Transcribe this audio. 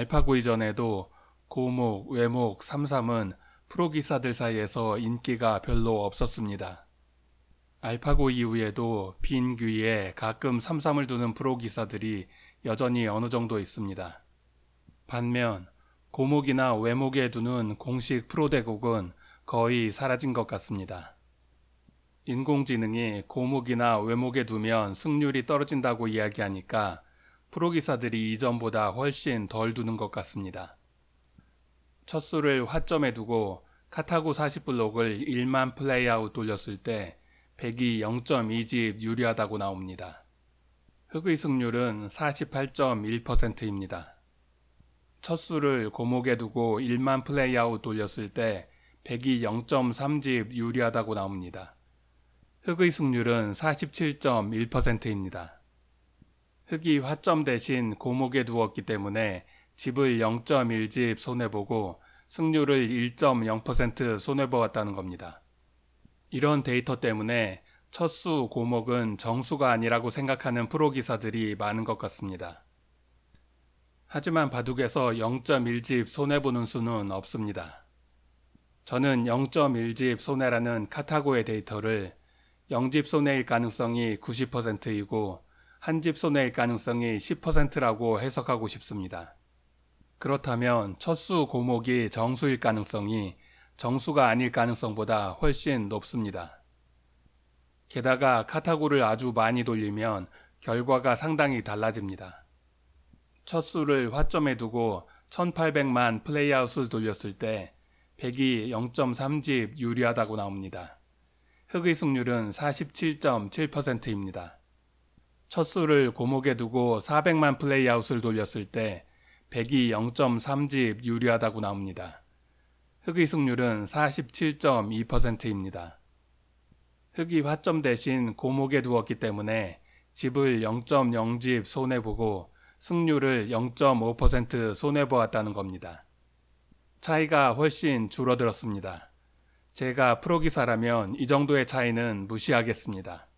알파고 이전에도 고목, 외목, 삼삼은 프로기사들 사이에서 인기가 별로 없었습니다. 알파고 이후에도 빈 귀에 가끔 삼삼을 두는 프로기사들이 여전히 어느 정도 있습니다. 반면 고목이나 외목에 두는 공식 프로대국은 거의 사라진 것 같습니다. 인공지능이 고목이나 외목에 두면 승률이 떨어진다고 이야기하니까 프로기사들이 이전보다 훨씬 덜 두는 것 같습니다. 첫 수를 화점에 두고 카타고 40블록을 1만 playout 돌렸을 때 100이 0.2집 유리하다고 나옵니다. 흑의 승률은 48.1%입니다. 첫 수를 고목에 두고 1만 playout 돌렸을 때 100이 0.3집 유리하다고 나옵니다. 흑의 승률은 47.1%입니다. 흑이 화점 대신 고목에 두었기 때문에 집을 0.1집 손해보고 승률을 1.0% 손해보았다는 겁니다. 이런 데이터 때문에 첫수 고목은 정수가 아니라고 생각하는 프로기사들이 많은 것 같습니다. 하지만 바둑에서 0.1집 손해보는 수는 없습니다. 저는 0.1집 손해라는 카타고의 데이터를 0집 손해일 가능성이 90%이고 한 집 손해일 가능성이 10%라고 해석하고 싶습니다. 그렇다면 첫수 고목이 정수일 가능성이 정수가 아닐 가능성보다 훨씬 높습니다. 게다가 카타고를 아주 많이 돌리면 결과가 상당히 달라집니다. 첫 수를 화점에 두고 1800만 플레이아웃을 돌렸을 때 100이 0.3집 유리하다고 나옵니다. 흑의 승률은 47.7%입니다. 첫 수를 고목에 두고 400만 플레이아웃을 돌렸을 때 100이 0.3집 유리하다고 나옵니다. 흑의 승률은 47.2%입니다. 흑이 화점 대신 고목에 두었기 때문에 집을 0.0집 손해보고 승률을 0.5% 손해보았다는 겁니다. 차이가 훨씬 줄어들었습니다. 제가 프로기사라면 이 정도의 차이는 무시하겠습니다.